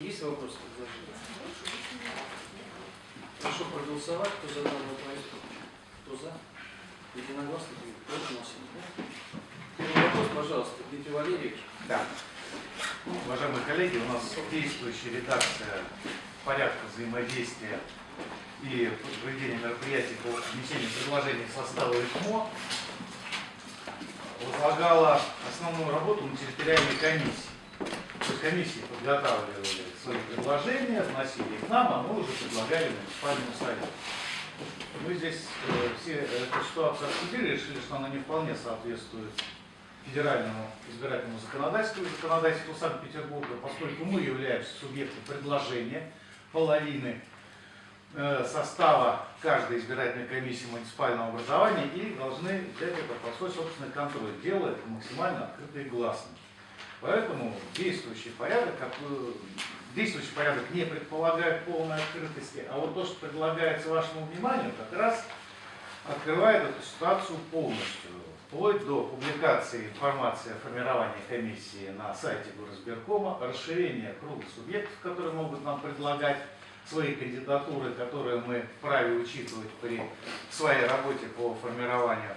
Есть вопросы к? Прошу проголосовать, кто за данный проект, кто за? Единогласно, против у нас нет. Первый вопрос, пожалуйста, Дмитрий Валерьевич. Да. Уважаемые коллеги, у нас действующая редакция порядка взаимодействия и проведения мероприятий по внесению предложений в состава ИКМО возлагала основную работу на территориальной комиссии. То есть комиссии подготавливали свои предложения, вносили их нам, а мы уже предлагали муниципальному совету. Мы здесь э, все эту ситуацию обсудили, решили, что она не вполне соответствует федеральному избирательному законодательству и законодательству Санкт-Петербурга, поскольку мы являемся субъектом предложения половины э, состава каждой избирательной комиссии муниципального образования и должны взять это под свой собственный контроль, делая это максимально открыто и гласно. Поэтому действующий порядок, как, э, действующий порядок не предполагает полной открытости, а вот то, что предлагается вашему вниманию, как раз открывает эту ситуацию полностью, вплоть до публикации информации о формировании комиссии на сайте горосберкома, расширение круга субъектов, которые могут нам предлагать свои кандидатуры, которые мы вправе учитывать при своей работе по формированию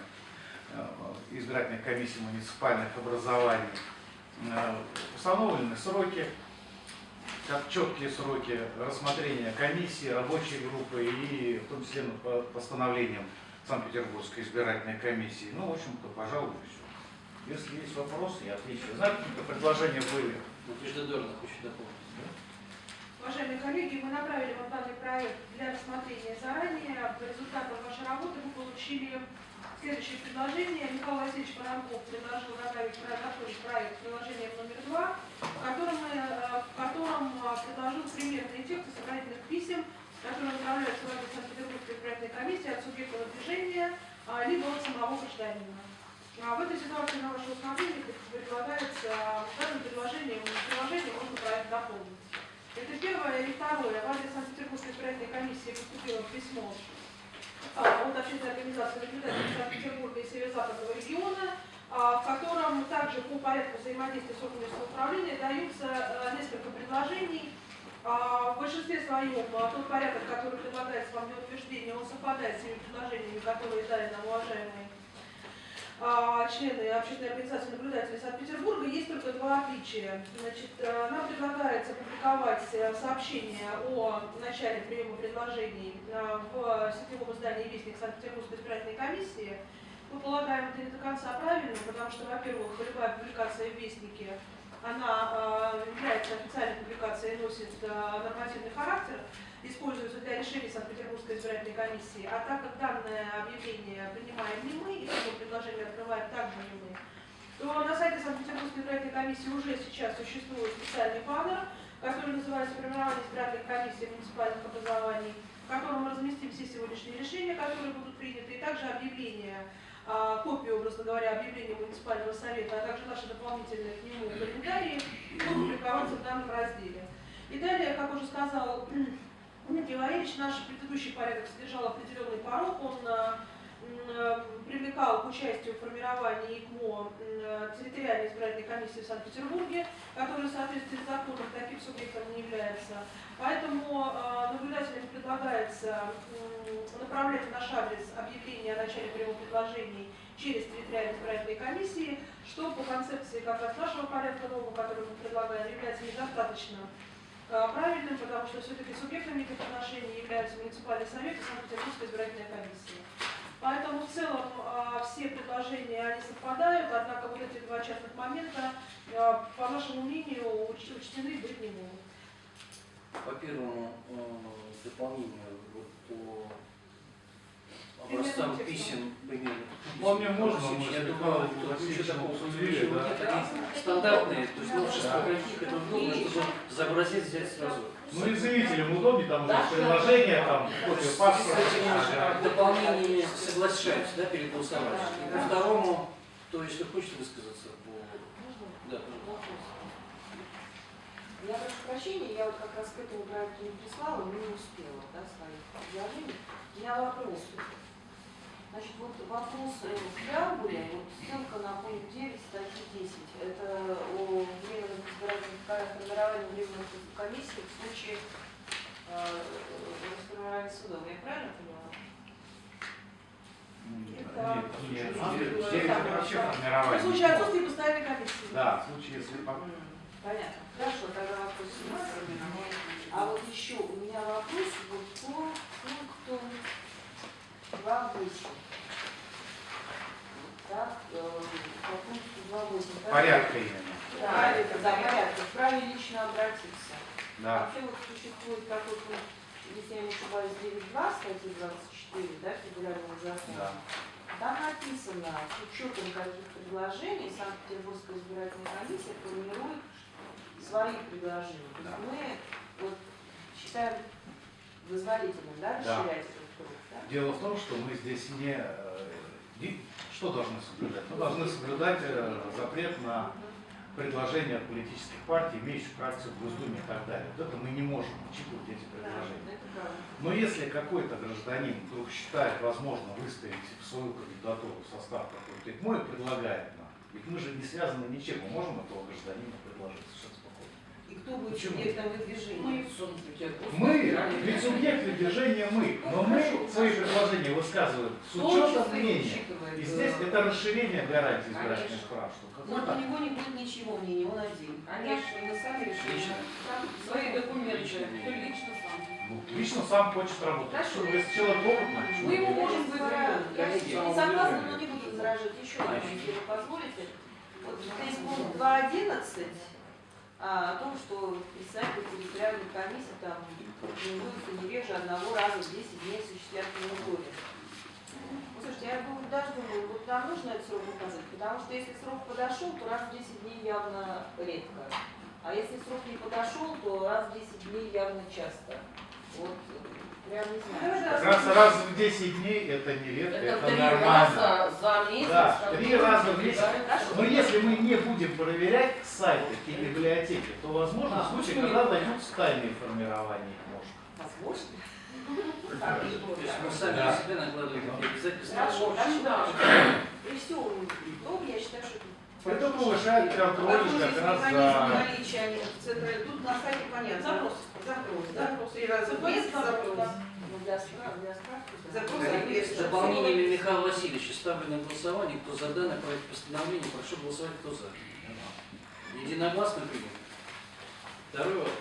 э, избирательных комиссий муниципальных образований. Э, Установлены сроки, как четкие сроки рассмотрения комиссии, рабочей группы и в том числе по постановлениям Санкт-Петербургской избирательной комиссии. Ну, в общем-то, пожалуй, все. Если есть вопросы, я отвечу. Знаете, какие предложения были? Надежда Дорна хочет дополнить. Уважаемые коллеги, мы направили вам данный проект для рассмотрения заранее. По результатам вашей работы вы получили следующее предложение. Михаил Васильевич Воронков предложил проект, готовить проект приложения номер два, в котором, э, в котором э, предложил примерные тексты сохранительных писем, которые направляются в адрес Санкт-Петербургской избирательной комиссии от субъекта движения, а, либо от самого гражданина. А В этой ситуации на ваше усмотрение предлагается а, предложении, в приложении можно проект дополнить. Это первое. И второе. В адрес Санкт-Петербургской избирательной комиссии поступило письмо от общественной организации наблюдателей Санкт-Петербурга и Северо-Западного региона, а, в котором также по порядку взаимодействия с органами самоуправления даются а, несколько предложений. А, В большинстве своем а, тот порядок, который предлагается вам для утверждения, он совпадает с теми предложениями, которые дали нам уважаемые а, члены общественной организации наблюдателей Санкт-Петербурга, есть только два отличия. Значит, э, нам предлагается публиковать э, сообщение о начале приема предложений э, в сетевом издании «Вестник Санкт-Петербургской избирательной комиссии». Мы полагаем, это не до конца правильно, потому что, во-первых, любая публикация в «Вестнике» она является официальной публикацией и носит нормативный характер, используются для решения Санкт-Петербургской избирательной комиссии, а так как данное объявление принимаем не мы, и такое предложение открываем также не мы, то на сайте Санкт-Петербургской избирательной комиссии уже сейчас существует специальный баннер, который называется «Формирование избирательных комиссий муниципальных образований», в котором мы разместим все сегодняшние решения, которые будут приняты, и также объявление, а, копию, образно говоря, объявления муниципального совета, а также наши дополнительные к нему календарии будут публиковаться в данном разделе. И далее, как уже сказал Дмитрий Валерьевич, наш предыдущий порядок содержал определенный порог, он э, э, привлекал к участию в формировании ИКМО э, территориальной избирательной комиссии в Санкт-Петербурге, которая в соответствии законом таким субъектом не является. Поэтому наблюдателям предлагается направлять в наш адрес объявление о начале приема предложений через территориальные избирательные комиссии, что по концепции как раз нашего порядка нового, который мы предлагаем, является недостаточно Э, правильным, потому что все-таки субъектами этих отношений являются муниципальный совет и Санкт-Петербургская избирательная комиссия. Поэтому в целом э, все предложения они совпадают, однако вот эти два частных момента, э, по нашему мнению, учтены быть не могут. По первому дополнению вот, по образцам писем примерно. Вполне можно, Я думаю, ничего такого сложного да. нет, они стандартные, то есть новшества каких, это удобно, чтобы за образец взять сразу. Ну и заявителям удобнее, там уже приложение, там копия С паспорта. этими Ага. дополнениями соглашаюсь, да, перед голосованием. И по второму, то если хочет высказаться по... Да. Я прошу прощения, я вот как раз к этому проекту не прислала, но не успела, да, своих предложений. У меня вопрос. Значит, вот вопрос в преамбуле, вот ссылка на пункт 9 статьи 10. Это о временном избирательном формировании временных комиссий в случае э, расформирования судов. Я правильно поняла? Это- Нет, нет, девять это. В случае отсутствия постоянной комиссии. Да, в случае, если Понятно. Хорошо, тогда вопрос снят. А вот еще у меня вопрос вот по пункту 2.8. Так, э, по пункту 2.8. да? порядка именно. Да, да, порядка. Вправе лично обратиться. Да. Вообще вот существует такой пункт, если я не ошибаюсь, 9.2 статьи 24, да, федерального закона. Да. Там написано, с учетом каких предложений Санкт-Петербургская избирательная комиссия формирует свои предложения. То есть мы вот считаем вызволительным, да, расширять да? Дело в том, что мы здесь не... э, Что должны соблюдать? Мы должны соблюдать э, запрет на предложения политических партий, имеющих фракцию в Госдуме и так далее. Вот это мы не можем учитывать эти предложения. Но если какой-то гражданин вдруг считает возможно выставить свою кандидатуру в состав какой-то ИКМО и предлагает нам, ведь мы же не связаны ничем, мы можем этого гражданина предложить кто будет Почему? субъектом выдвижения? Мы, ведь субъект движения мы, но мы свои предложения высказываем с учетом мнения. И здесь это расширение гарантий избирательных прав. Вот у него не будет ничего мнения, он один. Конечно, мы сами решили. Свои документы, Лично. сам. Ну, лично сам хочет работать. Хорошо. Что, если человек опытный, Мы его нет? можем. Коллеги, не согласна, но не буду возражать. Еще одно, если вы позволите. Вот здесь пункт 2.11 а, о том, что представители территориальной комиссии там формируются не реже одного раза в 10 дней осуществлять мониторинг. Ну, Слушайте, я думаю, даже думаю, вот нам нужно этот срок указать, потому что если срок подошел, то раз в 10 дней явно редко. А если срок не подошел, то раз в 10 дней явно часто. Вот, прям не знаю. Давай, Как раз раз в 10 дней это не редко, это, Это три нормально. раза за месяц. Да, три раза в месяц. Но если мы не будем проверять сайты и библиотеки, то возможно А, случай, когда не? найдутся тайные формирования ножек. Возможно. То есть мы сами Да. на себя накладываем обязательства. Хорошо. Да. Всем том, я считаю, что Это повышает контроль как раз за... Тут на сайте понятно. Запрос. Запрос, да? Запрос. Три раза в Запрос, месяц запрос, запрос. ну, соответствует. дополнениями Михаила Васильевича ставлю на голосование. Кто за данный проект постановления, прошу голосовать, кто за. Единогласно принято. Второй вопрос.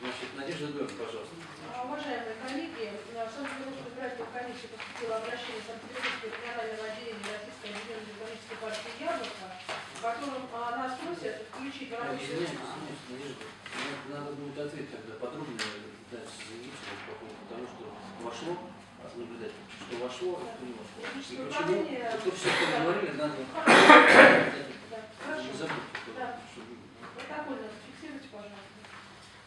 Значит, Надежда Георгиевна, пожалуйста. А, Уважаемые коллеги, на Санкт-Петербургскую избирательную комиссию поступило обращение Санкт-Петербургского регионального отделения Российской объединенной демократической партии «Яблоко», в котором а, нас просят включить в рабочую Надежда. Мне Надо будет ответ тогда подробнее дать заявителю по поводу того, что вошло, наблюдать, что вошло, а что не вошло. И почему, то все, что мы говорили, надо Да, не забыть. Да. Протокольно зафиксируйте, пожалуйста.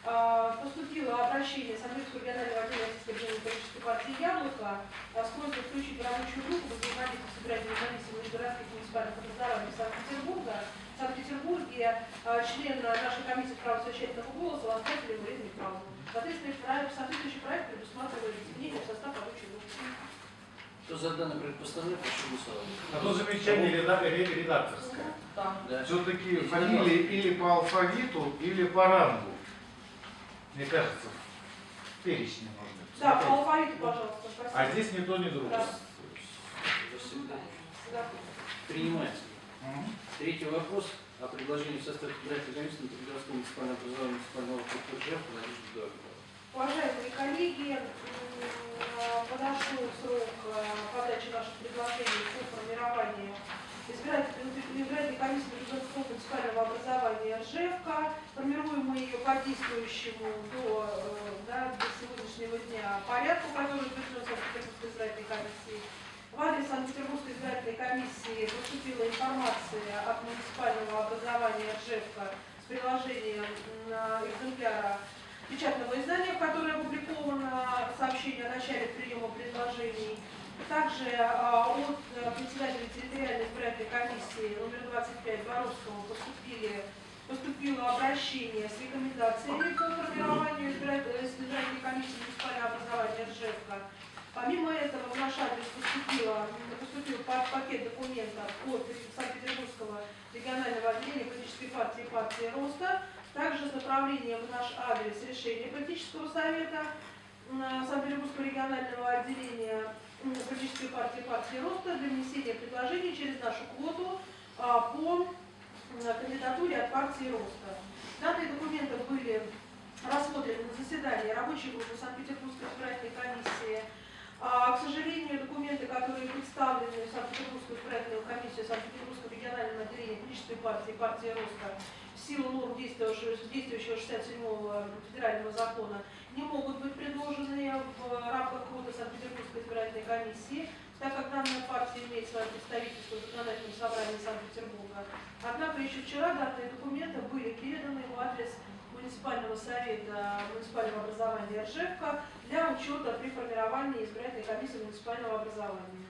А, Поступило обращение Санкт-Петербургского регионального отдела Российской объединенной политической партии «Яблоко» а, с просьбой включить в рабочую группу по взаимодействию с избирательной комиссией межгородских муниципальных образований Санкт-Петербурга. В Санкт-Петербурге а, член нашей комиссии права совещательного голоса Ланскатель Марина Михайловна. Соответственно, проект- соответствующий проект предусматривает изменения в состав рабочей группы. Кто за данный проект постановления, прошу голосовать. Одно замечание реда- ре- редакторское. Да. Да. Все-таки фамилии или по алфавиту, или по рангу. Мне кажется, в перечне может быть. Да, по алфавиту, пожалуйста. А Спасибо. здесь ни то, ни другое. Да. Принимается. Мгм. Третий вопрос о предложении в состав избирательной комиссии на Петроградском муниципальном образовании муниципального округа Георгиевны. Уважаемые коллеги, а, подошел срок а, подачи наших предложений по формированию избирательной, комиссии РЖФК. Формируем мы ее по действующему до, э, да, до сегодняшнего дня порядку, который утвержден Санкт-Петербургской избирательной комиссии. В адрес Санкт-Петербургской избирательной комиссии поступила информация от муниципального образования РЖФК с приложением экземпляра печатного издания, в которое опубликовано сообщение о начале приема предложений. Также а, от э, председателя территориальной избирательной комиссии номер 25 Боровского поступили, поступило обращение с рекомендациями по формированию избирательной э, комиссии муниципального образования Ржевка. Помимо этого в наш адрес поступило, поступил пакет документов от Санкт-Петербургского регионального отделения политической партии партии Роста, также с направлением в наш адрес решения политического совета Санкт-Петербургского регионального отделения политической партии партии Роста для внесения предложений через нашу квоту а, по кандидатуре от партии Роста. Данные документы были рассмотрены на заседании рабочей группы Санкт-Петербургской избирательной комиссии. А, к сожалению, документы, которые представлены в Санкт-Петербургскую избирательную комиссию Санкт-Петербургского регионального отделения политической партии партии Роста в силу норм действующего 67-го федерального закона не могут быть предложены в рамках квоты Санкт-Петербургской избирательной комиссии, так как данная партия имеет свое представительство в законодательном собрании Санкт-Петербурга. Однако еще вчера данные документы были переданы в адрес муниципального совета муниципального образования Ржевка для учета при формировании избирательной комиссии муниципального образования.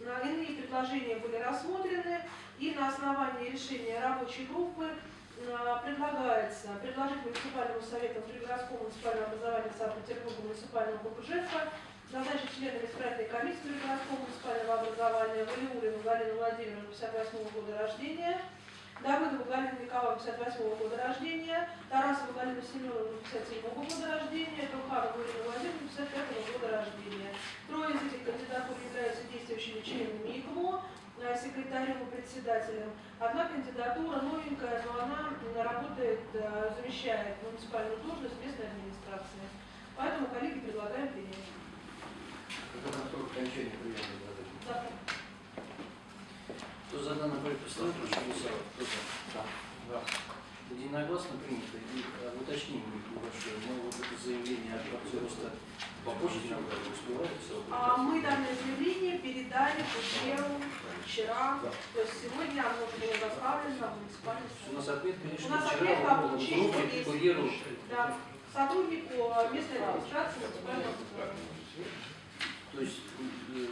На Иные предложения были рассмотрены, и на основании решения рабочей группы э, предлагается предложить муниципальному совету Пригородского муниципального образования Санкт-Петербурга муниципального округа назначить членами избирательной комиссии Пригородского муниципального образования Валиулину Галину Владимировну 58 года рождения, Давыдову Галину Николаевну 58 года рождения, Тарасову Галину Семеновну 57 года рождения, Труханову Ирину Владимировну 55 года рождения. Трое из этих кандидатур являются действующими членами ИКМО, э, секретарем и председателем. Одна кандидатура новенькая, но она работает, э, замещает муниципальную должность местной администрации. Поэтому, коллеги, предлагаем принять. На срок окончания приема. Завтра. Кто за данный проект постановления, прошу голосовать. Кто за? Да. Единогласно принято. И э, уточним небольшое. Мы вот это заявление от партии роста по почте нам бы успевали все? А мы данное заявление передали по делу вчера, то есть сегодня оно уже было доставлено в муниципальный У нас отметка лишь У нас вчера отметка в о получении группе фигурирует. Да, сотруднику местной администрации муниципального. То есть,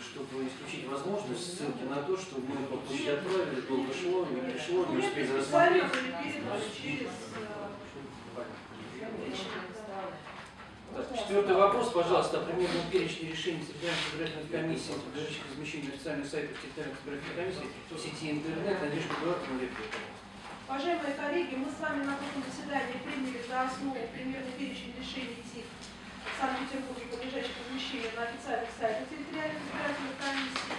чтобы исключить возможность ссылки на то, что мы по почте отправили, долго шло, не пришло, не успели рассмотреть. э. Так, Четвертый вопрос, пожалуйста, о примерном перечне решений территориальных избирательных комиссий, подлежащих размещению официальных сайтах территориальных избирательных комиссий в сети интернет. Надежда Эдуардовна Лепкина. Уважаемые коллеги, мы с вами на прошлом заседании приняли за основу примерный перечень решений Санкт-Петербурге, подлежащих размещению на официальных сайтах территориальных избирательных комиссий.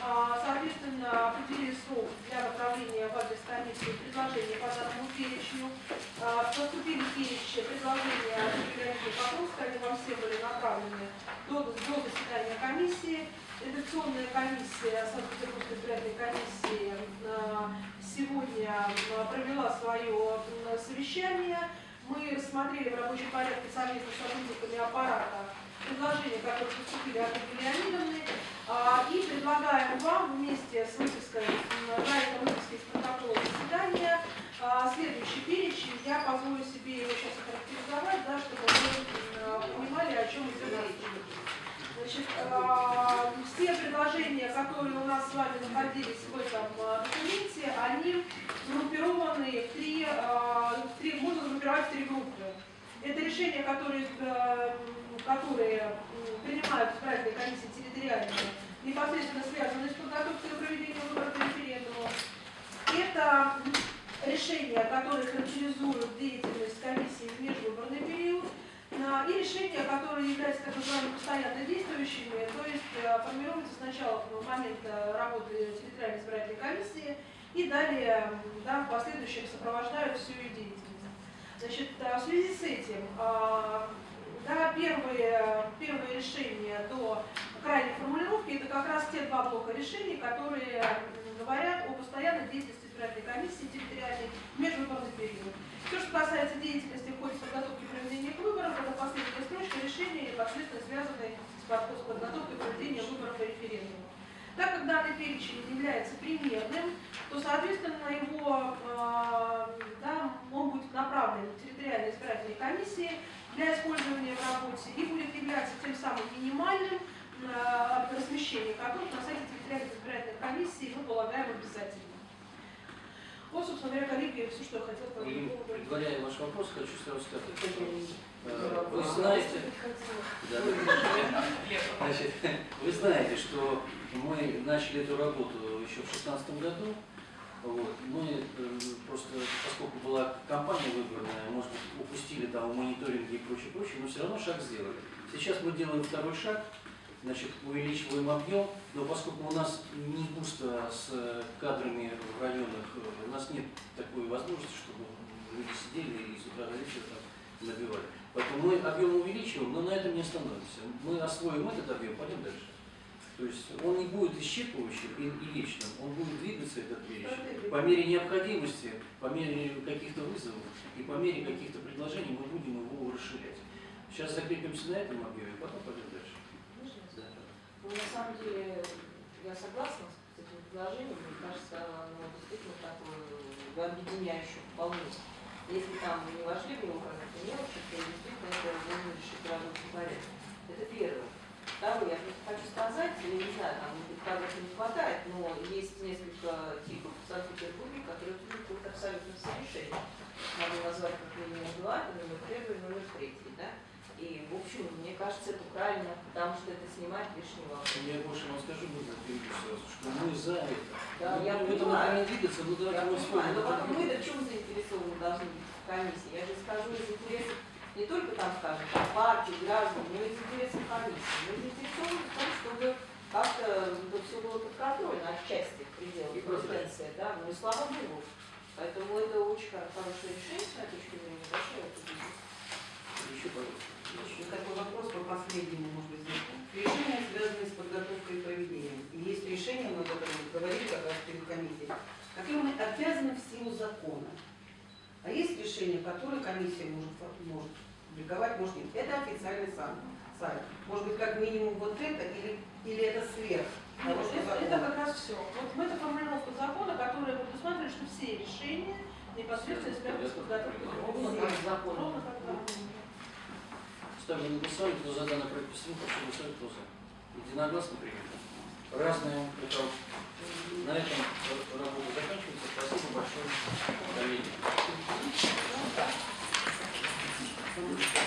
А, Соответственно, определили срок для направления в адрес комиссии предложения по данному перечню. А, Поступили перечень предложения Юрия Покровска, они вам все были направлены до, до заседания комиссии. Редакционная комиссия Санкт-Петербургской избирательной комиссии а, сегодня провела свое совещание. Мы рассмотрели в рабочем порядке совместно с сотрудниками аппарата предложения, которые поступили от Леонидовны, а, и предлагаем вам вместе с выпиской, проектом выписки из протокола заседания а, следующий перечень. Я позволю себе его сейчас охарактеризовать, да, чтобы вы понимали, о чем идет речь. Значит, а, все предложения, которые у нас с вами находились в этом а, документе, они группированы в три, а, в три- можно группировать в три группы. Это решения, которые, э, которые принимают избирательные комиссии территориальные, непосредственно связанные с подготовкой и проведением выборов и референдумов. Это решения, которые характеризуют деятельность комиссии в межвыборный период, и решения, которые являются так называемыми постоянно действующими, то есть э, формируются сначала в момент э, работы территориальной избирательной комиссии и далее да, в последующем сопровождают всю ее деятельность. Значит, э, в связи с этим, а, да, первые, первые решения до крайней формулировки это как раз те два блока решений, которые говорят о постоянной деятельности избирательной комиссии территориальной в межвыборный период. Все, что касается деятельности в ходе подготовки проведения выборов, это последняя строчка решения, непосредственно связанные с под- с подготовкой и проведением выборов и референдумов. Так как данный перечень является примерным, то, соответственно, его, э, да, он будет направлен территориальные избирательные комиссии для использования в работе и будет являться тем самым минимальным, э, размещение которых на сайте территориальных избирательных комиссий мы полагаем обязательно. Вот, собственно говоря, коллеги, все, что я хотела по этому И, поводу. предваряя ваш вопрос, хочу сразу сказать, э, вы знаете, Да. Значит, вы знаете, что мы начали эту работу еще в 2016 году. Вот. Мы э, просто, поскольку была компания выбранная, может быть, упустили там в мониторинге и прочее, прочее, но все равно шаг сделали. Сейчас мы делаем второй шаг, значит, увеличиваем объем, но поскольку у нас не густо с э, кадрами в районах, э, у нас нет такой возможности, чтобы люди сидели и с утра до вечера там набивали. Поэтому мы объем увеличиваем, но на этом не остановимся. Мы освоим этот объем, пойдем дальше. То есть он не будет исчерпывающим и, и вечным, он будет двигаться, этот вещь, по мере необходимости, по мере каких-то вызовов и по мере каких-то предложений мы будем его расширять. Сейчас закрепимся на этом объеме, потом пойдем дальше. Можно я Да. Ну, на самом деле, я согласна с этим предложением. Мне кажется, оно действительно такое э, объединяющее вполне. Если там не вошли в него какие-то мелочи, то действительно это можно решить в рабочем порядке. Это первое. Второе, я просто хочу сказать, я не знаю, там, кадров не хватает, но есть несколько типов в Санкт-Петербурге, которые требуют абсолютно все решения. Могу назвать как минимум два, номер первый, номер третий, да? И, в общем, мне кажется, это правильно, потому что это снимает лишний вопрос. Я больше вам скажу, перейду сразу, что мы за это. Да, мы я будем в этом понимаю. направлении двигаться, но давайте Я мы вспомним но потом мы-то в чем заинтересованы должны быть в комиссии? Я же скажу из интересов не только там, скажем, партии, граждан, но и из интересов комиссии. Мы заинтересованы в том, чтобы как-то это все было под контролем, отчасти в пределах И прозрачно. компетенции, да, ну и слава богу. Поэтому это очень хор- хорошее решение с моей точки зрения, большое. Еще, пожалуйста. Еще такой вопрос по последнему, может быть, знаком. Решения, связанные с подготовкой и проведением. И есть решение, мы об этом говорили как раз перед комиссией, которые мы обязаны в силу закона. А есть решения, которые комиссия может, может публиковать, может нет. Это официальный сам сайт. Может быть, как минимум вот это, или, или это сверх того, что Это, как раз все. Вот мы это формулировка закона, которая предусматривает, что все решения непосредственно связаны с подготовкой. Ровно как закон. Ровно как закон. Ставлю на голосование, кто за данный проект постановки, прошу голосовать, кто за. Единогласно принято. Разные итог. На этом работа заканчивается. Спасибо большое. До